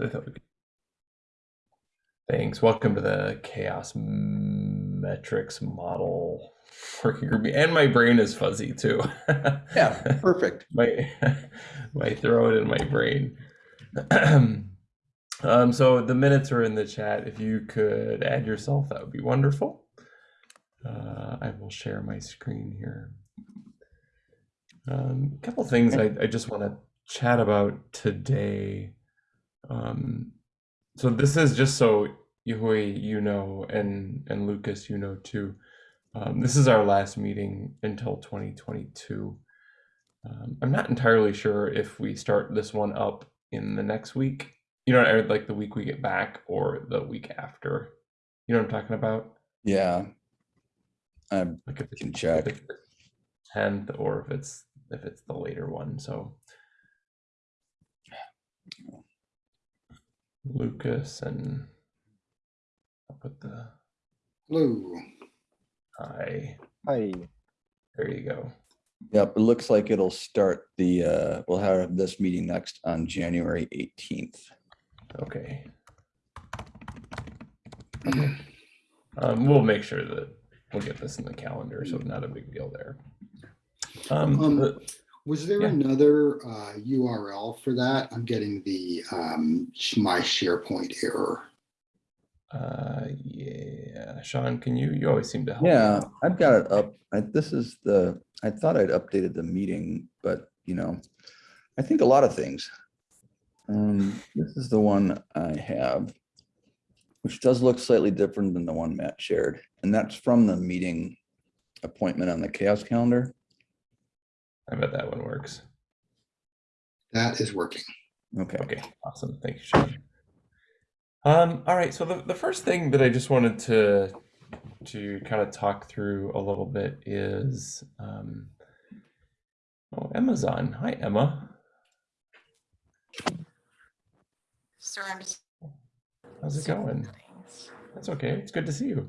I thought we could- Thanks. Welcome to the CHAOSS Metrics Model Working Group. And my brain is fuzzy too. Yeah, perfect. my my throat and my brain. um, so the minutes are in the chat. If you could add yourself, that would be wonderful. Uh, I will share my screen here. Um, a couple things I, I just want to chat about today. Um, so this is just so Yahui, you know, and and Lucas, you know too. Um, this is our last meeting until 2022. Um, I'm not entirely sure if we start this one up in the next week, you know, like the week we get back or the week after. You know what I'm talking about? Yeah. I Like if can check. tenth or if it's if it's the later one. So Lucas and I'll put the blue. Hi. Hi. There you go. Yep, it looks like it'll start the, uh, we'll have this meeting next on January 18th. Okay. Um, we'll make sure that we'll get this in the calendar, so not a big deal there. Um, Um, the- Was there Yeah. another uh, URL for that? I'm getting the um, my SharePoint error. uh, yeah, Sean, can you, you always seem to help. Yeah, out. I've got it up. I, this is the, I thought I'd updated the meeting, but you know, I think a lot of things. Um, this is the one I have, which does look slightly different than the one Matt shared, and that's from the meeting appointment on the CHAOSS calendar. I bet that one works. That is working. Okay. Okay, awesome. Thank you, Sean. Um, all right, so the, the first thing that I just wanted to to kind of talk through a little bit is um, oh, Emma's on. Hi, Emma. Sorry, I'm just. How's it going? That's okay. It's good to see you.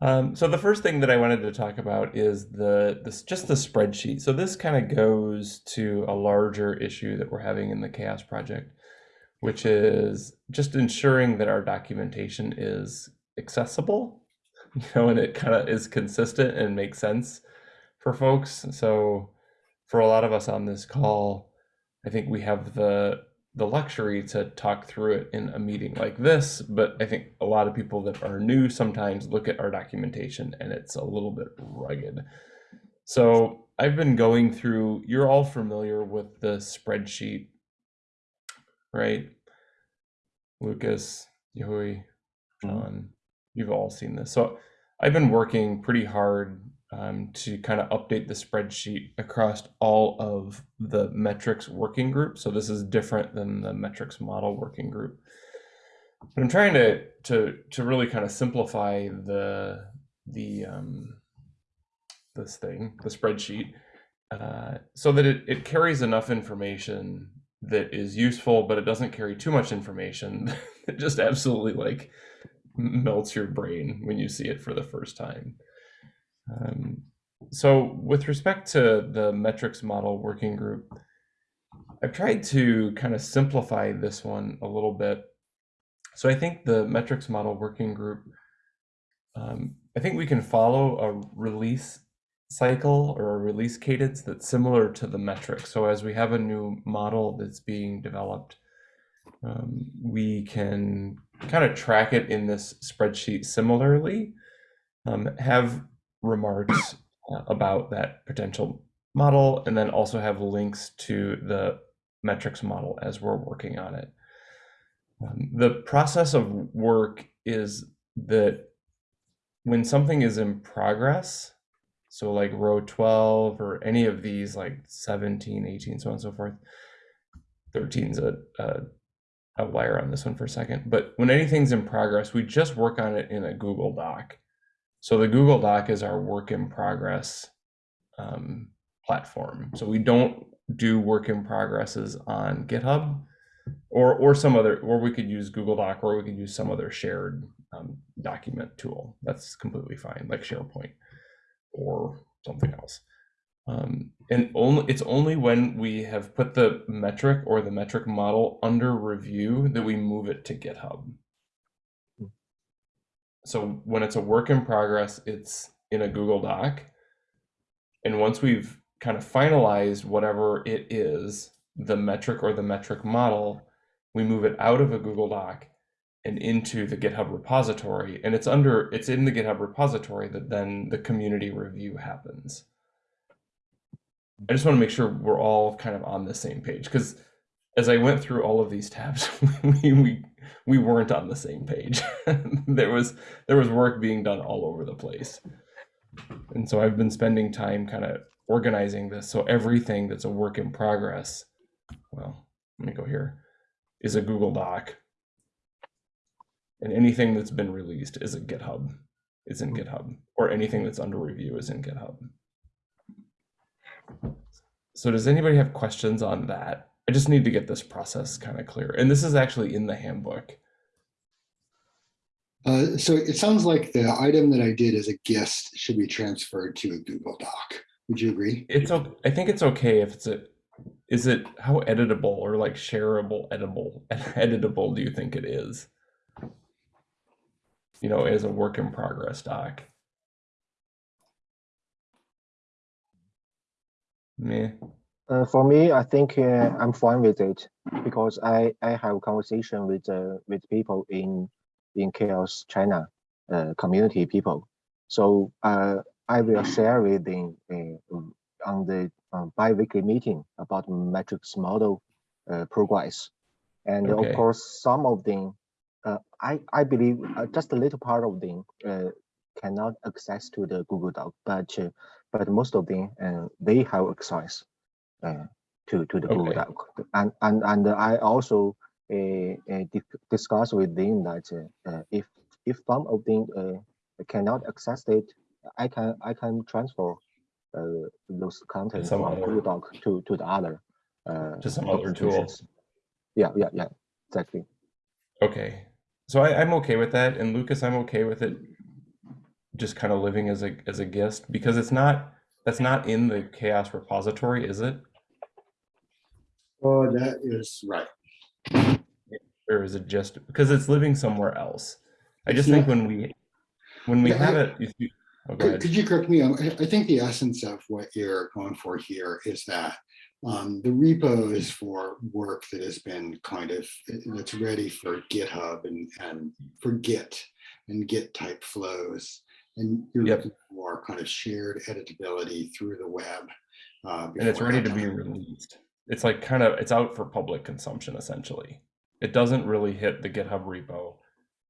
Um, so the first thing that I wanted to talk about is the this just the spreadsheet. So this kind of goes to a larger issue that we're having in the CHAOSS project, which is just ensuring that our documentation is accessible, you know, and it kind of is consistent and makes sense for folks. So for a lot of us on this call, I think we have the the luxury to talk through it in a meeting like this, but I think a lot of people that are new sometimes look at our documentation and it's a little bit rugged. So I've been going through, you're all familiar with the spreadsheet, right? Lucas, Yahui, mm-hmm. John, you've all seen this. So I've been working pretty hard um, to kind of update the spreadsheet across all of the metrics working group. So this is different than the metrics model working group. But I'm trying to to to really kind of simplify the the um, this thing, the spreadsheet, uh, so that it, it carries enough information that is useful, but it doesn't carry too much information that just absolutely like melts your brain when you see it for the first time. Um, so with respect to the metrics model working group, I've tried to kind of simplify this one a little bit. So I think the metrics model working group, um, I think we can follow a release cycle or a release cadence that's similar to the metrics. So as we have a new model that's being developed, um, we can kind of track it in this spreadsheet similarly, um, have remarks uh, about that potential model, and then also have links to the metrics model as we're working on it. Um, the process of work is that when something is in progress, so like row 12 or any of these like 17, 18, so on and so forth, 13 is a, a outlier on this one for a second, but when anything's in progress, we just work on it in a Google Doc. So the Google Doc is our work in progress um, platform. So we don't do work in progresses on GitHub or or some other, or we could use Google Doc, or we could use some other shared um, document tool. That's completely fine, like SharePoint or something else. Um, and only it's only when we have put the metric or the metric model under review that we move it to GitHub. So when it's a work in progress, it's in a Google Doc. And once we've kind of finalized whatever it is, the metric or the metric model, we move it out of a Google Doc and into the GitHub repository. And it's under it's in the GitHub repository that then the community review happens. I just want to make sure we're all kind of on the same page because as I went through all of these tabs, we we, we weren't on the same page. there was there was work being done all over the place. And so I've been spending time kind of organizing this so everything that's a work in progress, well, let me go here, is a Google Doc. And anything that's been released is a GitHub, is in GitHub, or anything that's under review is in GitHub. So does anybody have questions on that? I just need to get this process kind of clear. And this is actually in the handbook. Uh, so it sounds like the item that I did as a guest should be transferred to a Google Doc. Would you agree? It's I think it's okay if it's a is it how editable or like shareable editable editable do you think it is? You know, as a work in progress doc. Meh. Uh, for me, I think uh, I'm fine with it because I, I have conversation with uh, with people in in CHAOSS China uh, community people. So uh, I will share with them uh, on the um, bi-weekly meeting about metrics model uh, progress. And Okay. of course, some of them, uh, I, I believe uh, just a little part of them uh, cannot access to the Google Doc, but uh, but most of them, they have access to to the Google Okay. Doc. And and and I also uh, uh, di- discuss with them that uh, uh, if if some of them uh, cannot access it, I can I can transfer uh, those content from other- Google Doc to to the other uh, To some other tool. institutions. Yeah, yeah, yeah, exactly. Okay. So I, I'm okay with that. And Lucas, I'm okay with it just kind of living as a as a guest because it's not that's not in the CHAOSS repository, is it? Oh, that is right. or is it just because it's living somewhere else? I just think when we when we Yeah, have I- it, you, oh, Could, could you correct me? I, I think the essence of what you're going for here is that um, the repo is for work that has been kind of, that's ready for GitHub and, and for Git and Git type flows. And you're Yep. looking for kind of shared editability through the web. uh, and it's ready to be released. It's like kind of it's out for public consumption essentially. It doesn't really hit the GitHub repo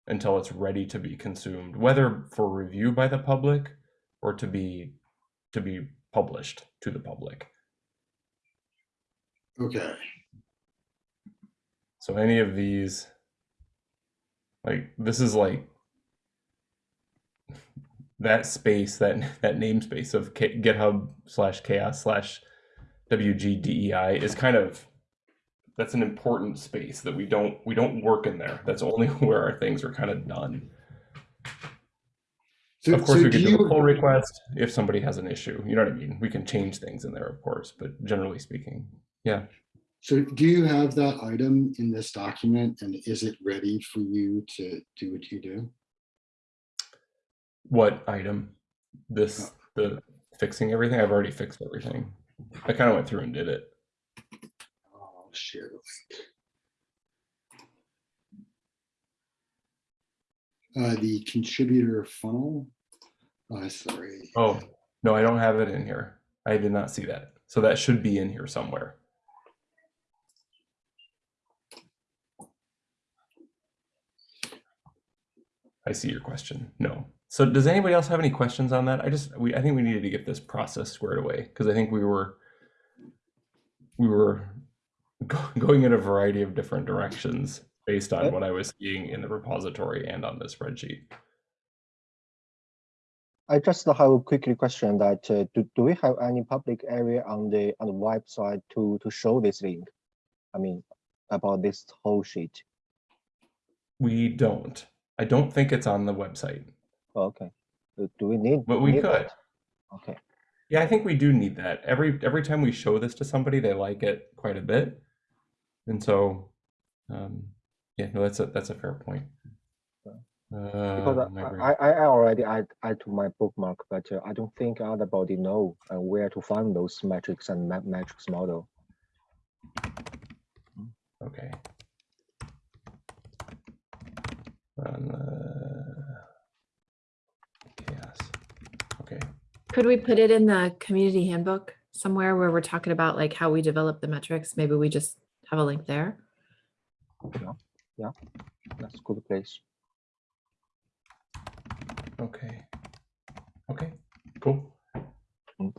until it's ready to be consumed, whether for review by the public or to be to be published to the public. Okay, So any of these, like this is like that space, that that namespace of K- GitHub slash CHAOSS slash WGDEI is kind of that's an important space that we don't we don't work in there. That's only where our things are kind of done. so, Of course, so we do could do a pull request if somebody has an issue. You know what I mean? We can change things in there, of course, but generally speaking, yeah. so do you have that item in this document and is it ready for you to do what you do? What item? This the fixing everything. I've already fixed everything. I kind of went through and did it. I'll share the. Uh, the contributor funnel. Uh, sorry. Oh no, I don't have it in here. I did not see that. So that should be in here somewhere. I see your question. No. So does anybody else have any questions on that? I just we I think we needed to get this process squared away because I think we were we were go- going in a variety of different directions based on what I was seeing in the repository and on the spreadsheet. I just have a quick question that uh, do, do we have any public area on the on the website to to show this link? I mean, about this whole sheet. We don't. I don't think it's on the website. Oh, okay. Uh, Do we need? But we need could. that? Okay. Yeah, I think we do need that. Every every time we show this to somebody, they like it quite a bit. And so um yeah, no, that's a that's a fair point. Because Um, I I. I, I already add, add to my bookmark, but uh, I don't think everybody know uh, where to find those metrics and ma- metrics model. Okay. On the CHAOSS. Okay. Could we put it in the community handbook somewhere where we're talking about like how we develop the metrics? Maybe we just have a link there. Yeah, yeah. that's a good place. Okay. Okay. Cool.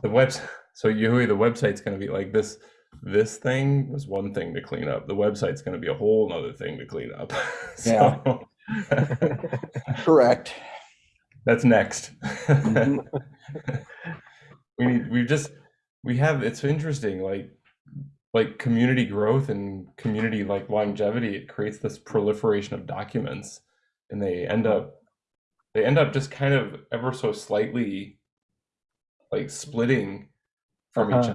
The webs so Yui, the website's gonna be like this. This thing was one thing to clean up. The website's gonna be a whole nother thing to clean up. Yeah. Correct. That's next. Mhm. we need we just we have it's interesting like like community growth and community like longevity it creates this proliferation of documents. And they end up they end up just kind of ever so slightly like splitting from each Uh-huh.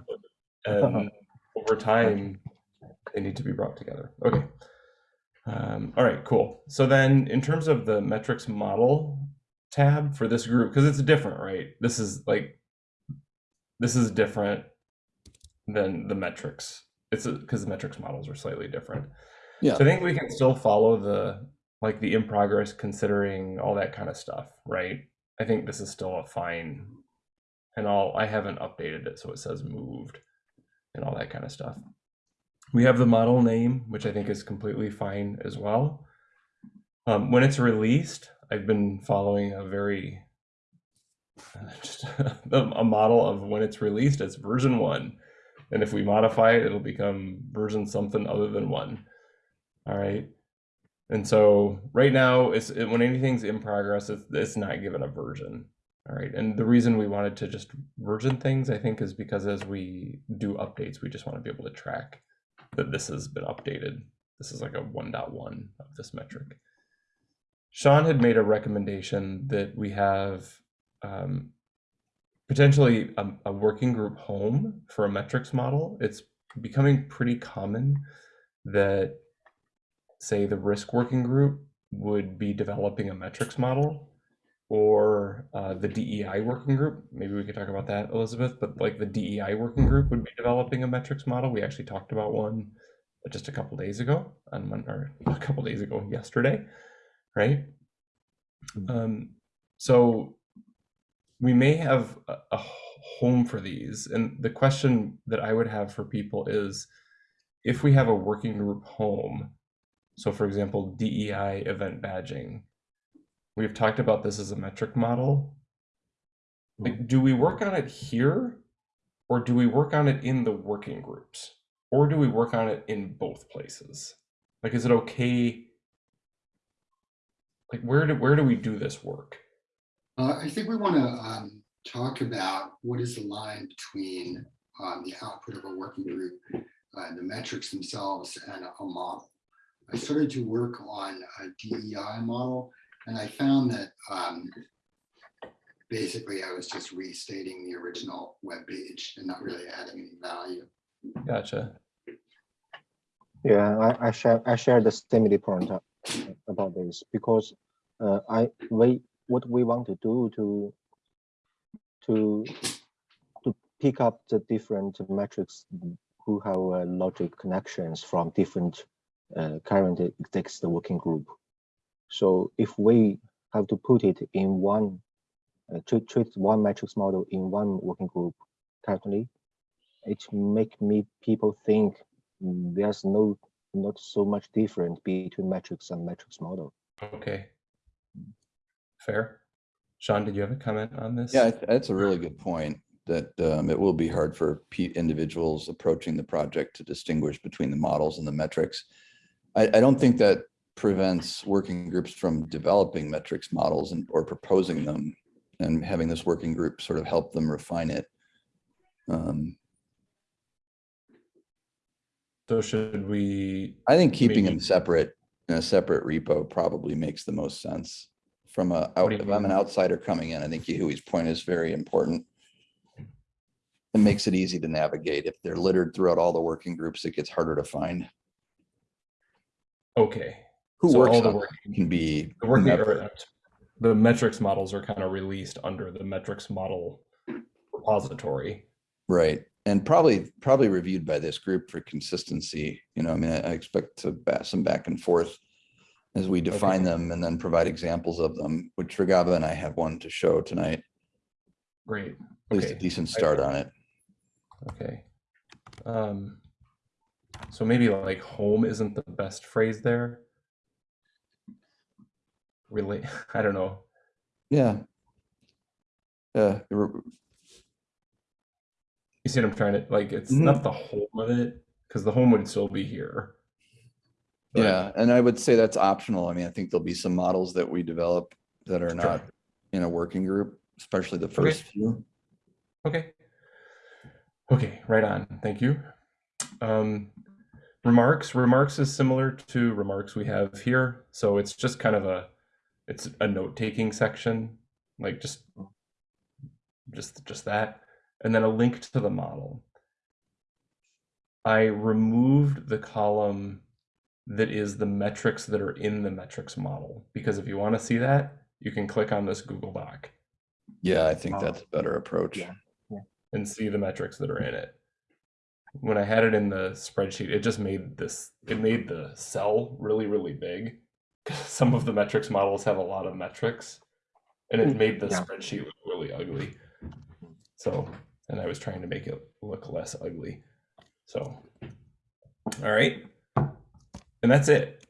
other. And over time they need to be brought together. Okay. Um, all right cool. So then in terms of the metrics model tab for this group because it's different right? This is like this is different than the metrics. It's because the metrics models are slightly different. Yeah. so i think we can still follow the like the in progress considering all that kind of stuff right? I think this is still a fine and all i haven't updated it so it says moved and all that kind of stuff. We have the model name which i think is completely fine as well. Um, when it's released i've been following a very just a model of when it's released it's version one. And if we modify it it'll become version something other than one. All right? And so right now it's it, when anything's in progress it's, it's not given a version. All right? And the reason we wanted to just version things i think is because as we do updates we just want to be able to track that this has been updated. This is like a 1.1 of this metric sean had made a recommendation that we have um, potentially a, a working group home for a metrics model. It's becoming pretty common that, say, the risk working group would be developing a metrics model or uh, the DEI working group. Maybe we could talk about that, Elizabeth, but like the DEI working group would be developing a metrics model. We actually talked about one just a couple days ago on or a couple days ago yesterday, right? Um, so we may have a, a home for these. And the question that I would have for people is if we have a working group home, so for example, DEI event badging, we've talked about this as a metric model. Like, do we work on it here or do we work on it in the working groups? Or do we work on it in both places? Like, is it okay? Like, where do where do we do this work? Uh, I think we want to um, talk about what is the line between um, the output of a working group, uh, the metrics themselves, and a, a model. I started to work on a DEI model, and I found that um, basically I was just restating the original web page and not really adding any value. Gotcha. Yeah, I, I share I share the same point uh, about this because uh, I we what we want to do to to to pick up the different metrics who have uh, logic connections from different uh, current exist working group. So if we have to put it in one uh, treat, treat one metrics model in one working group currently, it make me people think there's no not so much different between metrics and metrics model. Okay. Fair. Sean, did you have a comment on this? Yeah, that's a really good point, that um, it will be hard for individuals approaching the project to distinguish between the models and the metrics. I, I don't think that prevents working groups from developing metrics models and, or proposing them and having this working group sort of help them refine it. Um, So should we, I think keeping them separate in a separate repo probably makes the most sense. From a, What out- do you if I'm an mean? outsider coming in, I think Yahui's point is very important. It makes it easy to navigate. If they're littered throughout all the working groups, it gets harder to find. Okay. Who So works all the on work- it can be. The working, whomever. or, the metrics models are kind of released under the metrics model repository. Right, and probably, probably reviewed by this group for consistency, you know, I mean, I I expect to bat some back and forth as we define Okay. them and then provide examples of them, which Regava and I have one to show tonight. Great. At least a decent start on it. Okay. Um, so maybe like home isn't the best phrase there. Really, I don't know. Yeah. Yeah, You see what I'm trying to like? It's Mhm. not the home of it because the home would still be here. But- yeah, and I would say that's optional. I mean, I think there'll be some models that we develop that are Sure. not in a working group, especially the first few. Okay. Okay, right on. Thank you. Um, remarks. Remarks is similar to remarks we have here. So it's just kind of a, it's a note-taking section, like just, just, just that, and then a link to the model. I removed the column that is the metrics that are in the metrics model, because if you want to see that, you can click on this Google Doc. Yeah, I think that's a better approach. Yeah. and see the metrics that are in it. When I had it in the spreadsheet, it just made this, it made the cell really, really big. Some of the metrics models have a lot of metrics and it Mm, made the yeah. spreadsheet look really ugly. So, and I was trying to make it look less ugly. So, all right. And that's it.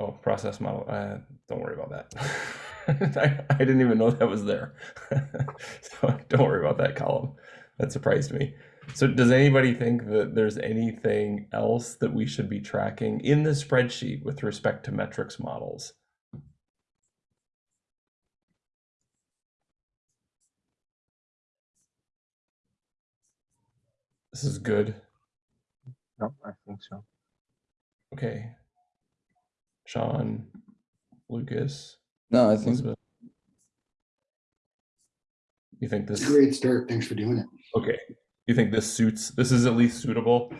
Oh, process model. Uh, don't worry about that. I, I didn't even know that was there. so don't worry about that column. That surprised me. So does anybody think that there's anything else that we should be tracking in the spreadsheet with respect to metrics models? This is good. No, I think so. Okay. Sean, Lucas, No, I think, Elizabeth. You think this Great start. Thanks for doing it. okay? You think this suits this is at least suitable?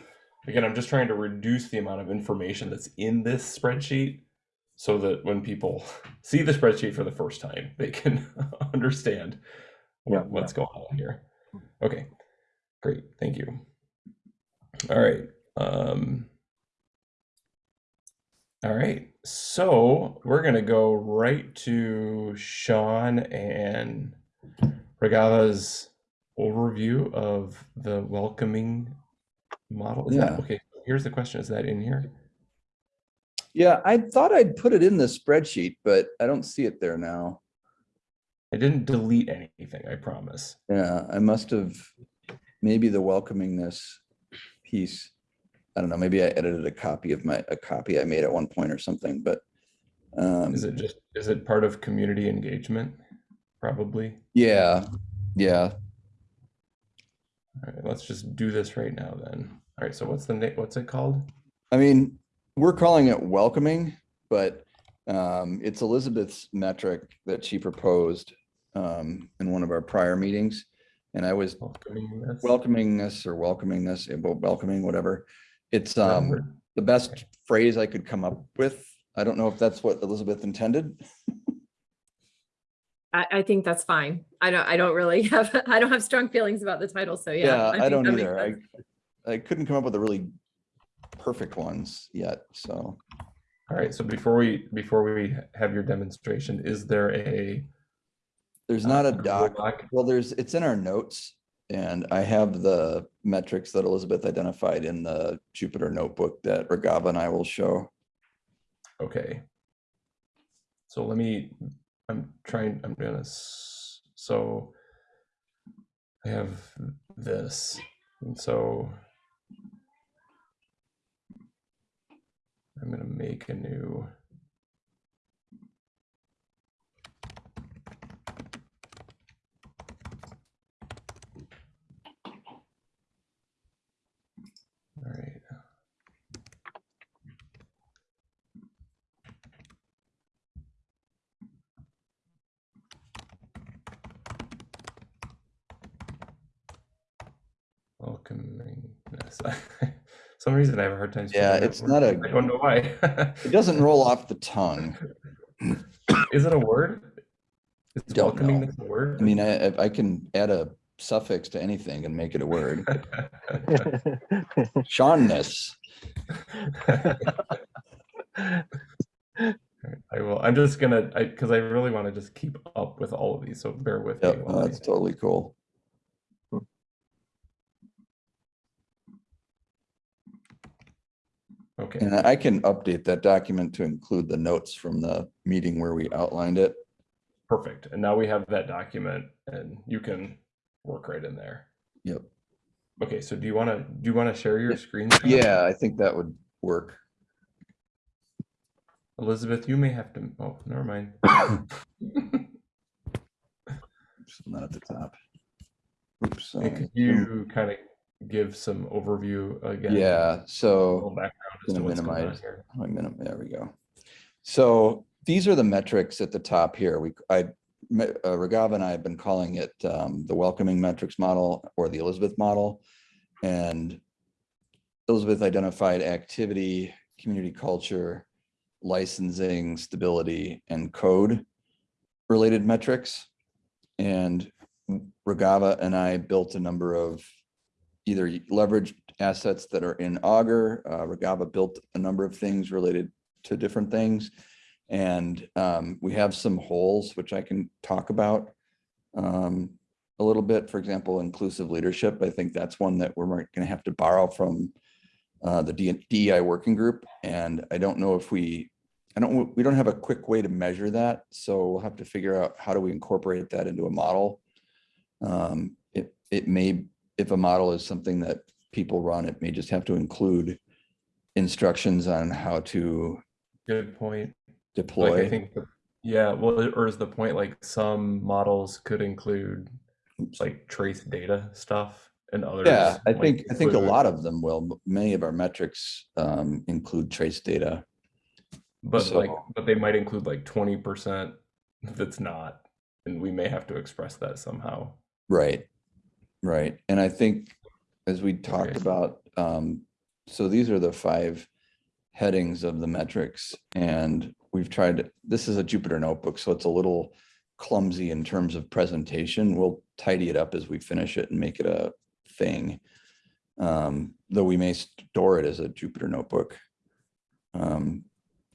Again, I'm just trying to reduce the amount of information that's in this spreadsheet so that when people see the spreadsheet for the first time, they can understand Yeah, what- what's going on here. Okay, great, thank you. All right. Um, all right, so we're gonna go right to Sean and Regava's overview of the welcoming model. Is that Yeah. okay? Here's the question: Is that in here? yeah, I thought I'd put it in the spreadsheet, but I don't see it there now. I didn't delete anything. I promise. Yeah, I must have, maybe the welcomingness piece. I don't know, maybe I edited a copy of my, a copy I made at one point or something, but. um, Is it just? Is it part of community engagement? Probably. Yeah, yeah, All right, let's just do this right now then. All right, so what's the name? What's it called? I mean, we're calling it welcoming, but um, it's Elizabeth's metric that she proposed um, in one of our prior meetings. And I was Welcoming this. welcoming this or welcoming this, eh, welcoming, whatever. It's Is that a um, the best phrase I could come up with. I don't know if that's what Elizabeth intended. I, I think that's fine. I don't, I don't really have, I don't have strong feelings about the title, so yeah. Yeah, I think don't either. I. I couldn't come up with a really perfect ones yet, so. All right, so before we before we have your demonstration, is there a There's not a uh, Google doc, Doc? well, there's, it's in our notes. And I have the metrics that Elizabeth identified in the Jupyter notebook that Regava and I will show. Okay. So let me, I'm trying, I'm gonna, so I have this, and so I'm gonna make a new. All right. Some reason I have a hard time. Yeah, it's not a- I don't know why. It doesn't roll off the tongue. Is it a word? Is Don't know. a word? I mean, I, I can add a suffix to anything and make it a word. Shawnness. I will. I'm just gonna, because I really want to just keep up with all of these, so bear with me. Yep, while I- that's totally cool. Okay. And I can update that document to include the notes from the meeting where we outlined it. Perfect. And now we have that document and you can work right in there. Yep. Okay, so do you want to, do you want to share your screen? Yeah, I think that would work. Elizabeth, you may have to, oh, never mind. Oops, Not at the top. Oops. Hey, Could you kind of give some overview again? Yeah, so background as to gonna going on minimize. here. How do I minim- there we go. So these are the metrics at the top here. We, I, uh, Regava and I have been calling it um, the welcoming metrics model or the Elizabeth model. And Elizabeth identified activity, community culture, licensing, stability, and code related metrics. And Regava and I built a number of either leveraged assets that are in Augur. Uh, Regava built a number of things related to different things. And um, we have some holes, which I can talk about um, a little bit. For example, inclusive leadership. I think that's one that we're going to have to borrow from uh, the DEI working group. And I don't know if we, I don't, we don't have a quick way to measure that. So we'll have to figure out how do we incorporate that into a model. Um, It, it may, if a model is something that people run, it may just have to include instructions on how to Good point. Like I think, yeah, well, or is the point like some models could include like trace data stuff and others? Yeah, I like, think, I think a lot of them will. Many of our metrics um, include trace data. But like, but they might include like twenty percent that's not, and we may have to express that somehow. Right, right. And I think as we talked Okay. about, um, so these are the five headings of the metrics and we've tried, to- this is a Jupyter notebook, so it's a little clumsy in terms of presentation. We'll tidy it up as we finish it and make it a thing. Um, though we may store it as a Jupyter notebook. Um,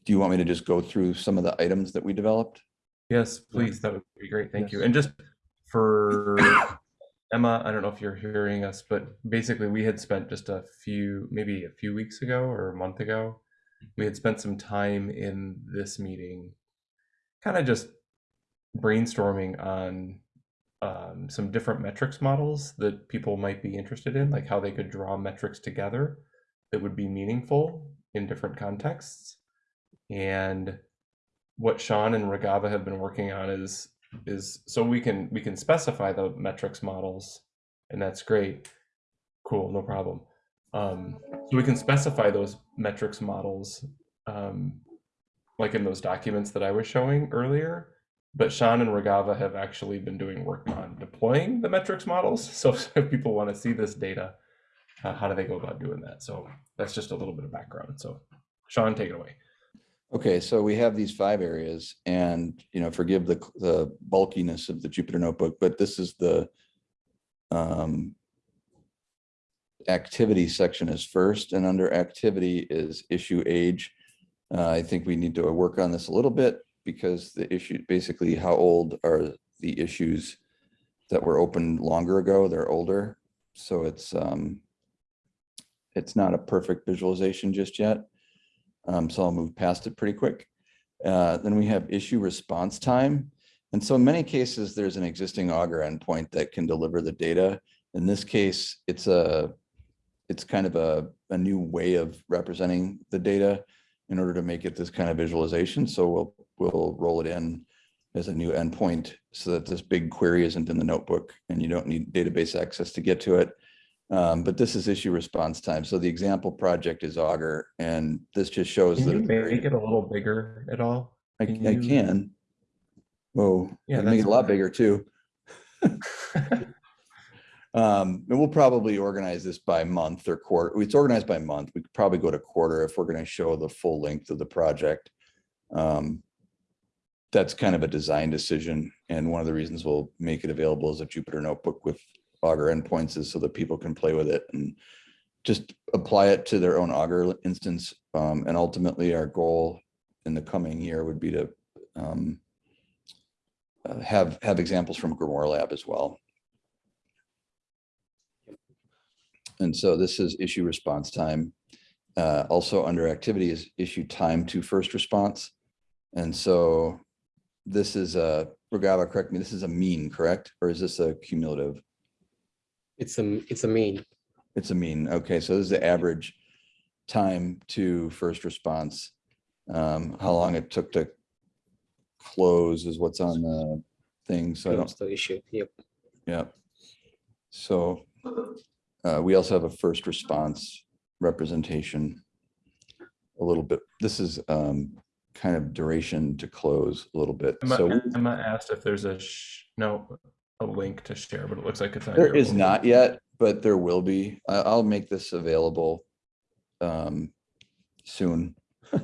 do you want me to just go through some of the items that we developed? Yes, please, that would be great. Thank you. And just for Emma, I don't know if you're hearing us, but basically we had spent just a few, maybe a few weeks ago or a month ago, we had spent some time in this meeting, kind of just brainstorming on um, some different metrics models that people might be interested in, like how they could draw metrics together that would be meaningful in different contexts. And what Sean and Ragava have been working on is is so we can we can specify the metrics models, and that's great. Cool, no problem. Um, so we can specify those metrics models, um, like in those documents that I was showing earlier. But Sean and Regava have actually been doing work on deploying the metrics models. So if people want to see this data, uh, how do they go about doing that? So that's just a little bit of background. So Sean, take it away. Okay, so we have these five areas and, you know, forgive the, the bulkiness of the Jupyter notebook, but this is the um, activity section is first and under activity is issue age. Uh, I think we need to work on this a little bit because the issue, basically how old are the issues that were opened longer ago? They're older. So it's, um, it's not a perfect visualization just yet. Um, so I'll move past it pretty quick. Uh, then we have issue response time. And so in many cases, there's an existing Augur endpoint that can deliver the data. In this case, it's a, it's kind of a, a new way of representing the data in order to make it this kind of visualization. So we'll, we'll roll it in as a new endpoint so that this big query isn't in the notebook and you don't need database access to get to it. Um, but this is issue response time. So the example project is Augur, and this just shows Can that you it's very- make it a little bigger at all? I, can I you- can. Whoa, Yeah, I can make it a lot bigger too. Um, and we'll probably organize this by month or quarter. It's organized by month. We could probably go to quarter if we're gonna show the full length of the project. Um, that's kind of a design decision. And one of the reasons we'll make it available as a Jupyter notebook with Augur endpoints is so that people can play with it and just apply it to their own Augur instance. Um, and ultimately our goal in the coming year would be to um, uh, have, have examples from Grimoire Lab as well. And so this is issue response time. Uh, also under activity is issue time to first response. And so this is a, Regala, correct me, this is a mean, correct? Or is this a cumulative? It's a, it's a mean. It's a mean. Okay, so this is the average time to first response. Um, how long it took to close is what's on the thing. So I don't, That's the issue. Yep. yeah. So uh, we also have a first response representation. A little bit, this is um, kind of duration to close a little bit. Emma, So Emma asked if there's a, sh- no, a link to share, but it looks like it's not. There your not yet, but there will be. I, I'll make this available um, soon.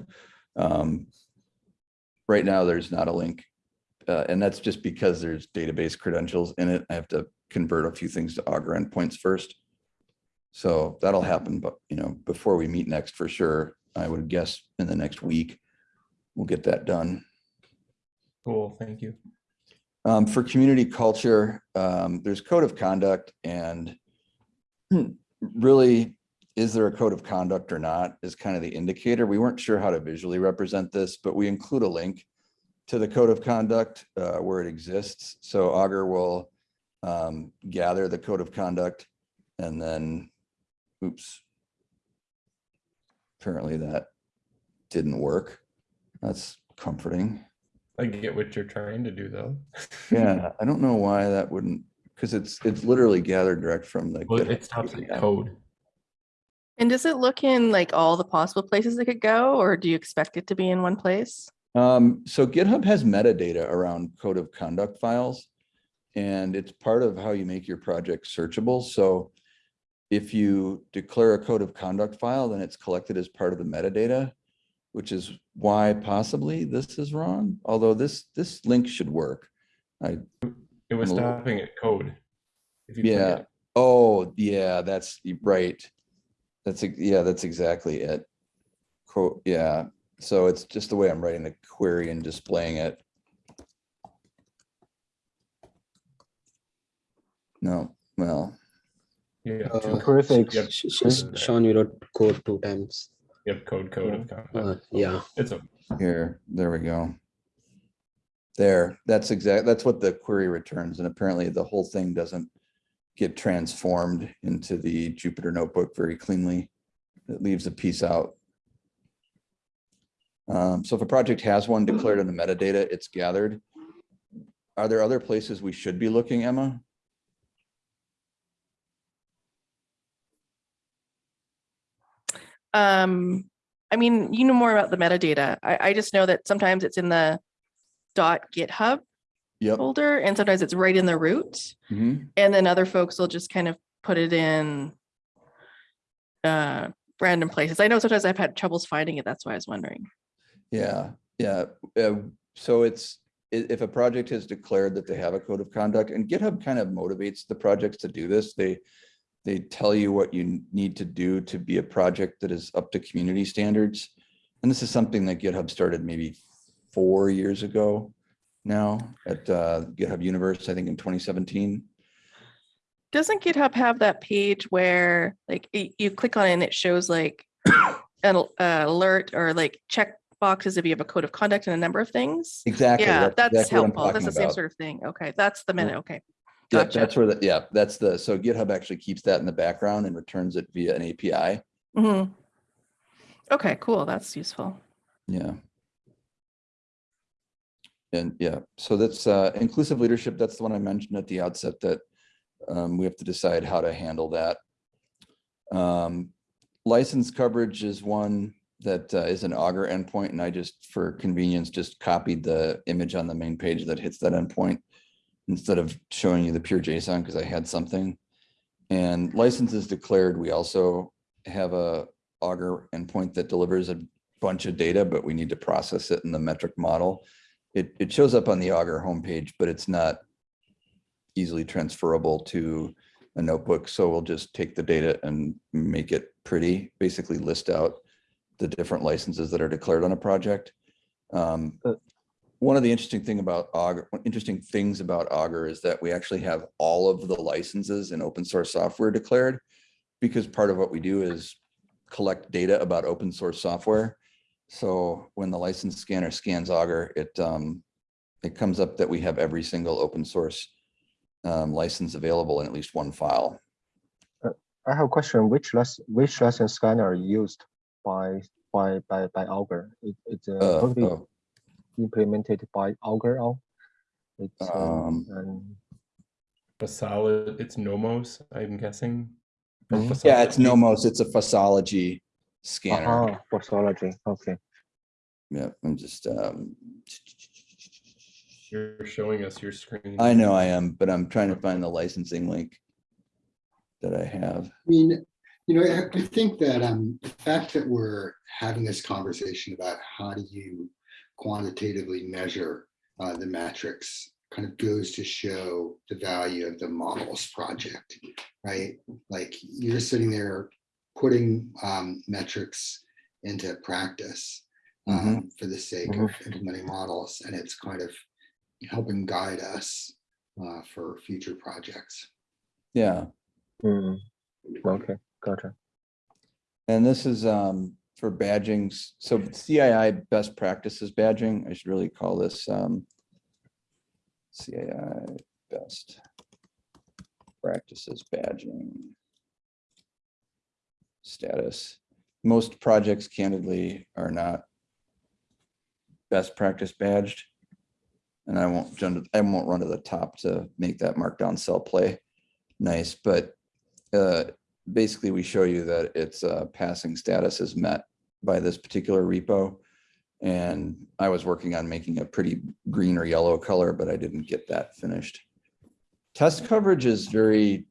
Um, Right now, there's not a link. uh, And that's just because there's database credentials in it. I have to convert a few things to Augur endpoints first. So that'll happen, but you know, before we meet next for sure, I would guess in the next week, we'll get that done. Cool, thank you. Um, for community culture, um, there's code of conduct and really, is there a code of conduct or not is kind of the indicator. We weren't sure how to visually represent this, but we include a link to the code of conduct uh, where it exists. So Augur will um, gather the code of conduct and then, oops. Apparently that didn't work. That's comforting. I get what you're trying to do though. Yeah, I don't know why that wouldn't, because it's, it's literally gathered direct from the. Well, it stops at code. And does it look in like all the possible places it could go, or do you expect it to be in one place? Um, so GitHub has metadata around code of conduct files. And it's part of how you make your project searchable. So if you declare a code of conduct file, then it's collected as part of the metadata, which is why possibly this is wrong, although this, this link should work. I, It was I'm little- stopping at code. If you Yeah. it. Oh, yeah, that's right. That's, ex- yeah, that's exactly it. Quote, yeah, so it's just the way I'm writing the query and displaying it. No, well, Yeah. have Uh, two- Prefix. you have- Sh- sh- Sean, you wrote code two times. You have code, code of conduct. Uh, yeah. It's a, here, there we go. There, that's exact, that's what the query returns, and apparently the whole thing doesn't get transformed into the Jupyter notebook very cleanly. It leaves a piece out. Um, so if a project has one declared in the metadata, it's gathered. Are there other places we should be looking, Emma? Um, I mean, you know more about the metadata. I, I just know that sometimes it's in the dot GitHub Yep. folder, and sometimes it's right in the root. Mhm. And then other folks will just kind of put it in uh, random places. I know sometimes I've had troubles finding it. That's why I was wondering. Yeah, yeah. uh, So it's, if a project has declared that they have a code of conduct and GitHub kind of motivates the projects to do this, they, they tell you what you need to do to be a project that is up to community standards. And this is something that GitHub started maybe four years ago now at uh, GitHub Universe, I think in 2017. Doesn't GitHub have that page where like you click on it and it shows like an uh, alert or like check boxes if you have a code of conduct and a number of things? Exactly. Yeah, that's what helpful. That's the same sort of thing. Okay, that's the minute. Okay. Yeah, Gotcha. that's where the, yeah, that's the, so GitHub actually keeps that in the background and returns it via an API. hmm Okay, cool. That's useful. Yeah. And yeah, so that's uh, inclusive leadership. That's the one I mentioned at the outset that um, we have to decide how to handle that. Um, License coverage is one that uh, is an Augur endpoint, and I just, for convenience, just copied the image on the main page that hits that endpoint instead of showing you the pure JSON because I had something. And licenses declared, we also have a Augur endpoint that delivers a bunch of data, but we need to process it in the metric model. It, it shows up on the Augur homepage, but it's not easily transferable to a notebook. So we'll just take the data and make it pretty, basically list out the different licenses that are declared on a project. Um, One of the interesting thing about Augur, interesting things about Augur is that we actually have all of the licenses in open source software declared. Because part of what we do is collect data about open source software. So when the license scanner scans Augur, it, um, it comes up that we have every single open source um, license available in at least one file. I have a question. Which less which lesson scanner used by by by by Augur? It, it's uh, Uh, totally oh, implemented by Augur. now? It's uh, Um, and A solid, it's Nomos, I'm guessing. Or Mhm. Yeah, it's Nomos. It's a FOSSology scanner. aha, pathology. Okay. Yeah, I'm just, um, You're showing us your screen. I know I am, but I'm trying to find the licensing link that I have. I mean, you know, I, I think that um, the fact that we're having this conversation about how do you quantitatively measure uh, the metrics kind of goes to show the value of the models project, right? Like you're sitting there putting um, metrics into practice um, for the sake of implementing models, and it's kind of helping guide us uh, for future projects. Yeah, Mm. Okay, gotcha. and this is, um, for badging. So CII best practices badging, I should really call this, um, CII best practices badging. Status. Most projects candidly are not best practice badged. And I won't, jump- I won't run to the top to make that markdown cell play nice, but uh, basically we show you that its uh, passing status is met by this particular repo. And I was working on making a pretty green or yellow color, but I didn't get that finished. Test coverage is very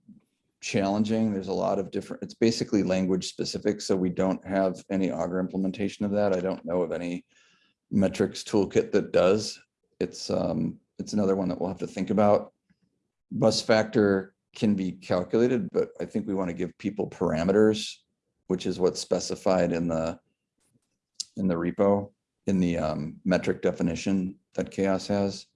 challenging. There's a lot of different, it's basically language specific, so we don't have any Augur implementation of that. I don't know of any metrics toolkit that does. It's, um, it's another one that we'll have to think about. Bus factor can be calculated, but I think we want to give people parameters, which is what's specified in the in the repo, in the um, metric definition that CHAOSS has.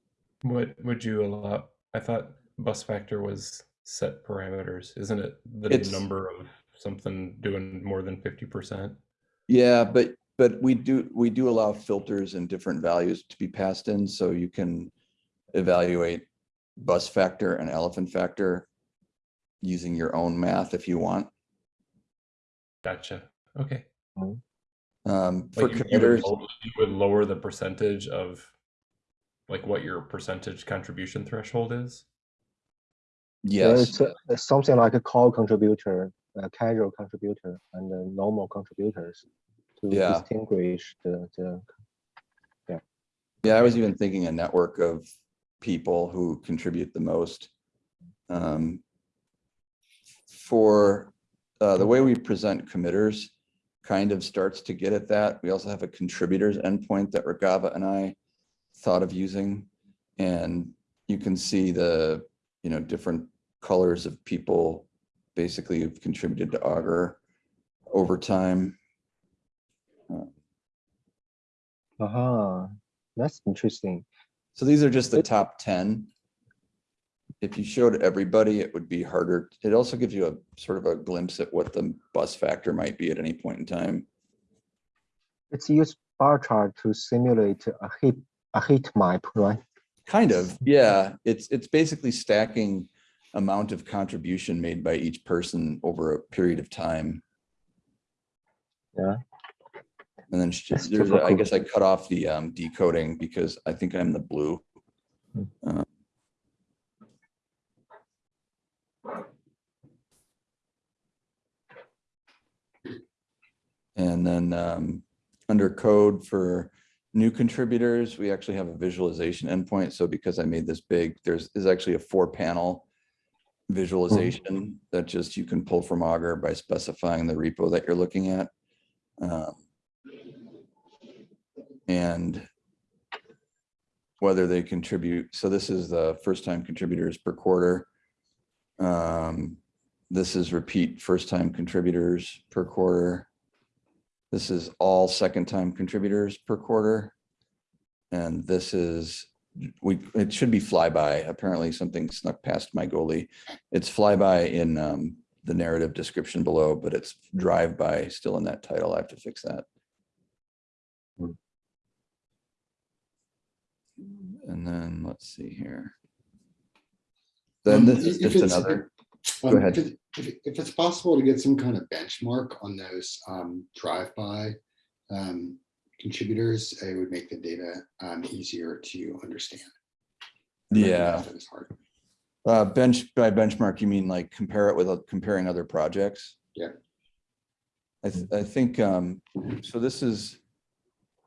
What would you allow? I thought bus factor was set parameters, isn't it? The It's- number of something doing more than fifty percent? Yeah, but but we do we do allow filters and different values to be passed in, so you can evaluate bus factor and elephant factor using your own math if you want. Gotcha. Okay. Um, for Like you, you would, committers, you would lower the percentage of like what your percentage contribution threshold is? Yeah, yes, it's, uh, it's something like a core contributor, a casual contributor, and a normal contributors to Yeah. distinguish the the. Yeah, I was even thinking a network of people who contribute the most. Um, For uh, the way we present committers kind of starts to get at that. We also have a contributors endpoint that Regava and I thought of using. And you can see the, you know, different colors of people basically who've contributed to Augur over time. Aha, that's interesting. So these are just the top ten. If you showed everybody, it would be harder. It also gives you a sort of a glimpse at what the bus factor might be at any point in time. It's used bar chart to simulate a heat a heat map, right? Kind of, yeah. It's, it's basically stacking amount of contribution made by each person over a period of time. Yeah. And then there's, a- I guess I cut off the um, decoding because I think I'm the blue. Uh, And then um, under code for new contributors, we actually have a visualization endpoint. So because I made this big, there's is actually a four panel visualization that just you can pull from Augur by specifying the repo that you're looking at. Um, And whether they contribute, so this is the first time contributors per quarter. Um, This is repeat first time contributors per quarter. This is all second time contributors per quarter. And this is, we, it should be flyby. Apparently something snuck past my goalie. It's flyby in um, the narrative description below, but it's drive-by still in that title. I have to fix that. And then let's see here. Then Um, this is just another, Go Um, ahead. If, it- if, it- if it's possible to get some kind of benchmark on those um, drive-by um, contributors, it would make the data um, easier to understand. Yeah. It's hard. Uh, bench, by benchmark, you mean like compare it with, uh, comparing other projects? Yeah. I, th- I think, um, so this is,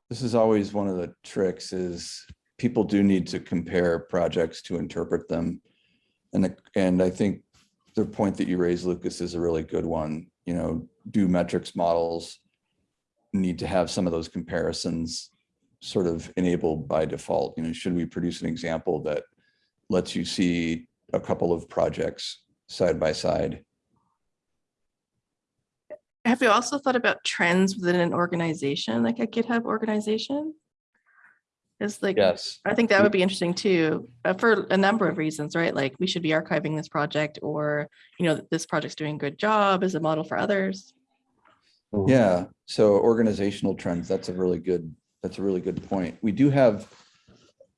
this is always one of the tricks is people do need to compare projects to interpret them. And, the- and I think the point that you raised, Lucas, is a really good one, you know, do metrics models need to have some of those comparisons sort of enabled by default, you know, should we produce an example that lets you see a couple of projects side by side. Have you also thought about trends within an organization, like a GitHub organization? Is like, Yes. I think that would be interesting too, uh, for a number of reasons, right? Like we should be archiving this project or, you know, this project's doing a good job as a model for others. Yeah, so organizational trends, that's a really good, that's a really good point. We do have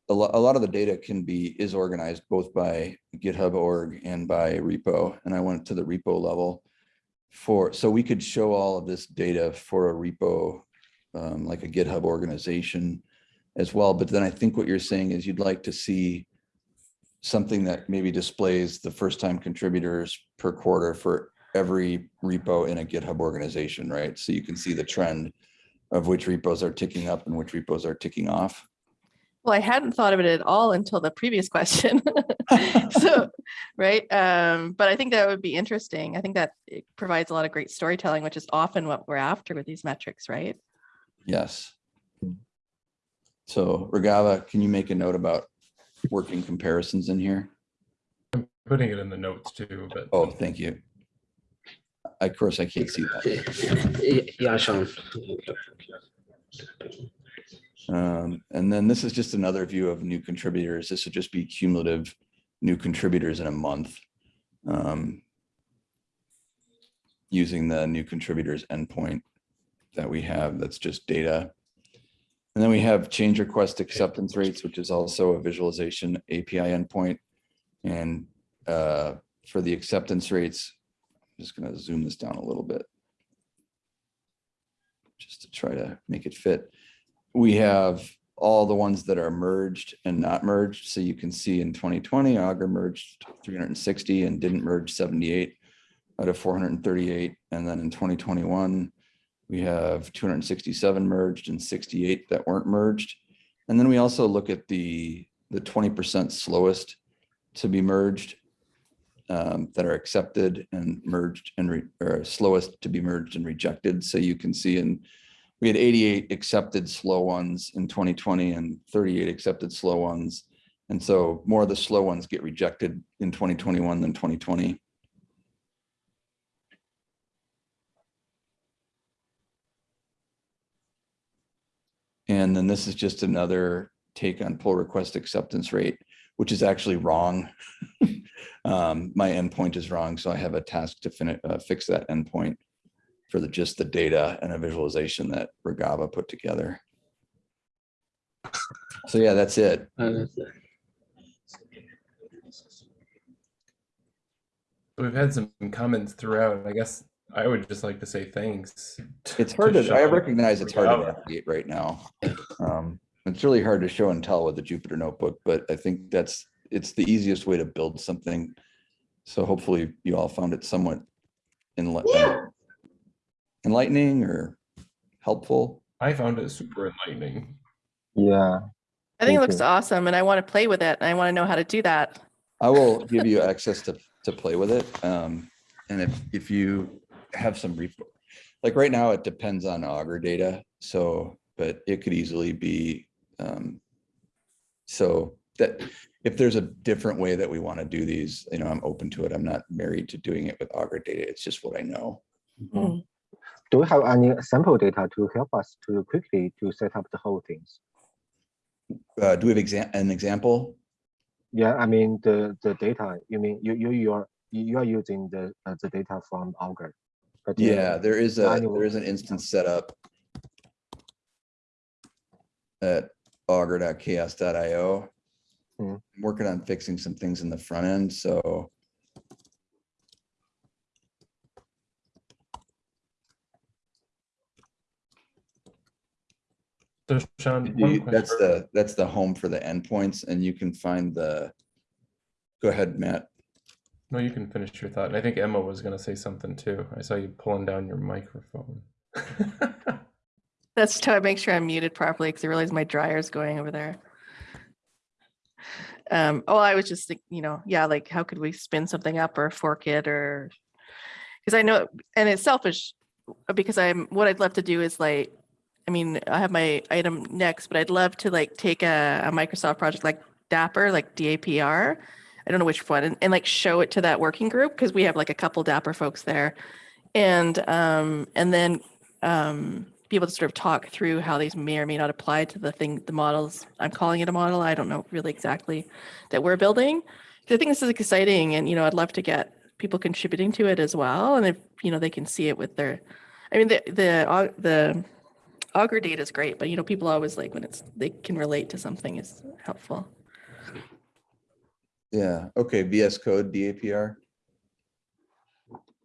a lot, a lot of the data can be, is organized both by GitHub org and by repo. And I went to the repo level for, so we could show all of this data for a repo, um, like a GitHub organization as well. But then I think what you're saying is you'd like to see something that maybe displays the first time contributors per quarter for every repo in a GitHub organization, right? So you can see the trend of which repos are ticking up and which repos are ticking off. Well, I hadn't thought of it at all until the previous question. So, right, um, but I think that would be interesting. I think that it provides a lot of great storytelling, which is often what we're after with these metrics, right? Yes. So Regava, can you make a note about working comparisons in here? I'm putting it in the notes too, but Oh, thank you. Of course, I can't see that. Yeah, Sean. Um, and then this is just another view of new contributors. This would just be cumulative new contributors in a month. Um, using the new contributors endpoint that we have, that's just data. And then we have change request acceptance rates, which is also a visualization API endpoint. And uh, for the acceptance rates, I'm just gonna zoom this down a little bit. Just to try to make it fit we have all the ones that are merged and not merged. So you can see in 2020, Augur merged 360 and didn't merge 78 out of 438. And then in 2021, we have 267 merged and 68 that weren't merged. And then we also look at the, the 20% slowest to be merged um, that are accepted and merged and re- or slowest to be merged and rejected. So you can see in we had 88 accepted slow ones in 2020 and 38 accepted slow ones. And so more of the slow ones get rejected in 2021 than 2020. And then this is just another take on pull request acceptance rate, which is actually wrong. Um, My endpoint is wrong, so I have a task to finish, fix that endpoint for the, just the data and a visualization that Regava put together. So yeah, that's it. Uh, we've had some comments throughout. I guess I would just like to say thanks. It's hard to, I recognize it's hard to navigate right now. Um, It's really hard to show and tell with the Jupyter notebook, but I think that's, it's the easiest way to build something. So hopefully you all found it somewhat enli- enlightening or helpful. I found it super enlightening. Yeah, I think it looks you. awesome and I want to play with it and I want to know how to do that. I will give you access to, to play with it. Um, and if, if you have some repo, like right now, it depends on Augur data. So, but it could easily be, um, so that if there's a different way that we want to do these, you know, I'm open to it. I'm not married to doing it with Augur data. It's just what I know. Do we have any sample data to help us to quickly to set up the whole things? Uh, do we have exam, an example? Yeah, I mean the the data. You mean you you you are you are using the uh, the data from Augur. But Yeah, there is a, annual- there is an instance set up at augur.chaoss.io. Hmm. I'm Working on fixing some things in the front end, so So Sean, do one you- that's the, that's the home for the endpoints and you can find the, go ahead, Matt. No, you can finish your thought. And I think Emma was going to say something too. I saw you pulling down your microphone. That's to make sure I'm muted properly because I realize my dryer's going over there. Um, oh, I was just think, you know, yeah, like how could we spin something up or fork it or because I know and it's selfish uh, because I'm what I'd love to do is like I mean, I have my item next, but I'd love to like take a, a Microsoft project like Dapr, like DAPR. I don't know which one, and, and like show it to that working group because we have like a couple Dapr folks there, and um, and then um, be able to sort of talk through how these may or may not apply to the thing, the models. I'm calling it a model. I don't know really exactly that we're building. I think this is exciting, and you know, I'd love to get people contributing to it as well, and if you know they can see it with their. I mean, the the the Augur data is great, but you know, people always like when it's they can relate to something is helpful. Yeah, okay, VS Code, DAPR.